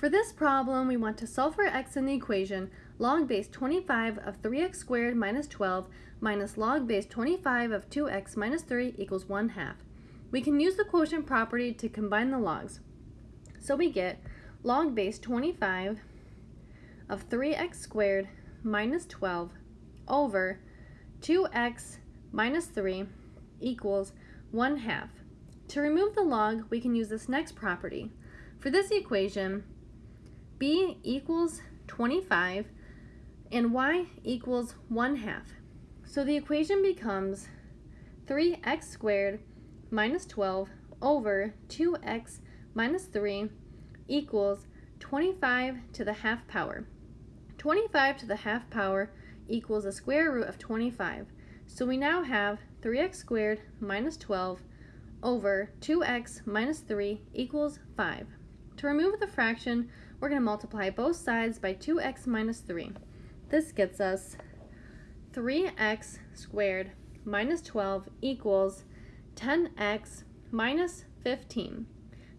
For this problem, we want to solve for x in the equation log base 25 of 3x squared minus 12 minus log base 25 of 2x minus 3 equals 1 half. We can use the quotient property to combine the logs. So we get log base 25 of 3x squared minus 12 over 2x minus 3 equals 1 half. To remove the log, we can use this next property. For this equation, b equals 25 and y equals 1 half. So the equation becomes 3x squared minus 12 over 2x minus 3 equals 25 to the half power. 25 to the half power equals the square root of 25. So we now have 3x squared minus 12 over 2x minus 3 equals 5. To remove the fraction, we're going to multiply both sides by 2x minus 3. This gets us 3x squared minus 12 equals 10x minus 15.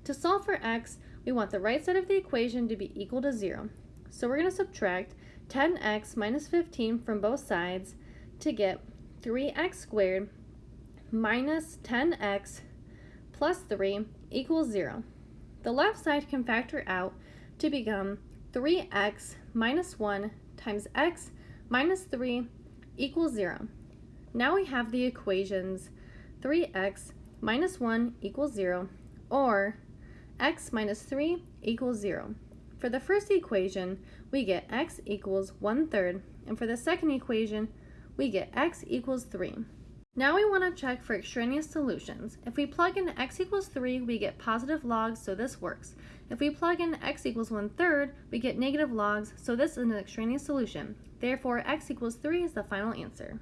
To solve for x, we want the right side of the equation to be equal to 0. So we're going to subtract 10x minus 15 from both sides to get 3x squared minus 10x plus 3 equals 0. The left side can factor out to become 3x minus 1 times x minus 3 equals 0. Now we have the equations 3x minus 1 equals 0 or x minus 3 equals 0. For the first equation, we get x equals 1 third, and for the second equation, we get x equals 3. Now we want to check for extraneous solutions. If we plug in x equals 3, we get positive logs, so this works. If we plug in x equals 1 third, we get negative logs, so this is an extraneous solution. Therefore, x equals 3 is the final answer.